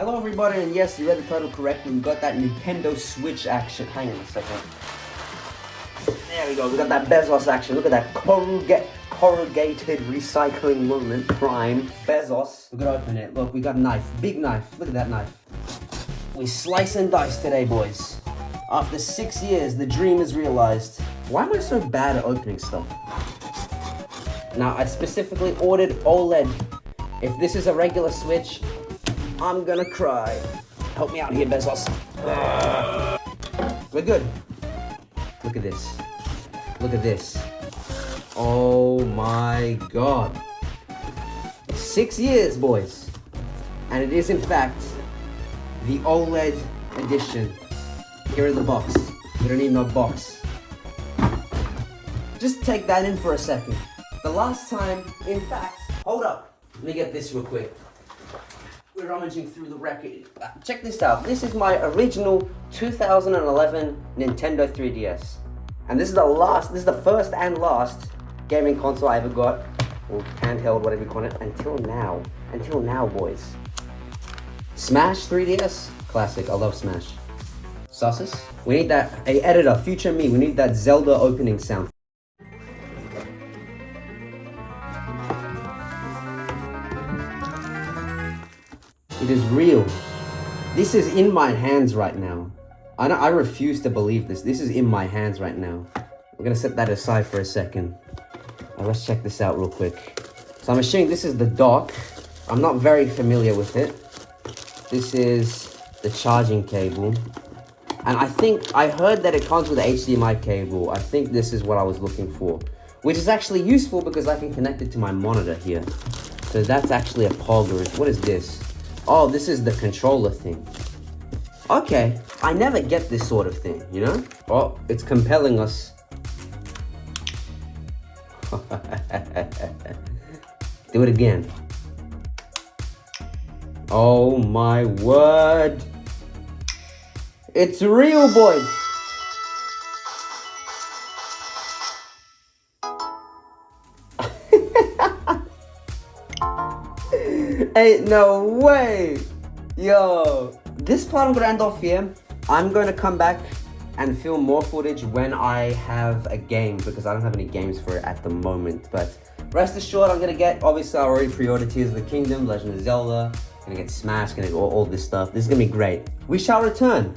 Hello everybody, and yes, you read the title correctly. We got that Nintendo Switch action. Hang on a second. There we go, we got that Bezos action. Look at that corrugate, corrugated recycling movement. Prime. Bezos. We're gonna open it. Look, we got a knife. Big knife. Look at that knife. We slice and dice today, boys. After six years, the dream is realized. Why am I so bad at opening stuff? Now, I specifically ordered OLED. If this is a regular Switch, I'm gonna cry. Help me out here, Bezos. We're good. Look at this. Look at this. Oh my god. Six years, boys. And it is, in fact, the OLED edition. Here in the box. You don't need no box. Just take that in for a second. The last time, in fact, hold up. Let me get this real quick. We're rummaging through the record. Uh, Check this out. This is my original 2011 Nintendo 3DS. And this is the last, this is the first and last gaming console I ever got. Or handheld, whatever you call it, until now. Until now, boys. Smash 3DS? Classic, I love Smash. Sauces? We need that, a editor, future me, we need that Zelda opening sound. It is real. This is in my hands right now. I, I refuse to believe this. This is in my hands right now. We're gonna set that aside for a second. Let's check this out real quick. So I'm assuming this is the dock. I'm not very familiar with it. This is the charging cable. And I think, I heard that it comes with an HDMI cable. I think this is what I was looking for. Which is actually useful because I can connect it to my monitor here. So that's actually a Pogger. What is this? Oh, this is the controller thing. Okay, I never get this sort of thing, you know? Oh, it's compelling us. Do it again. Oh my word. It's real, boys. Ain't no way. Yo, this part I'm gonna end off here. I'm to come back and film more footage when I have a game because I don't have any games for it at the moment. But rest assured, I'm gonna get. Obviously, I already pre-ordered Tears of the Kingdom, Legend of Zelda. Gonna get Smash. Gonna get all, all this stuff. This is gonna be great. We shall return.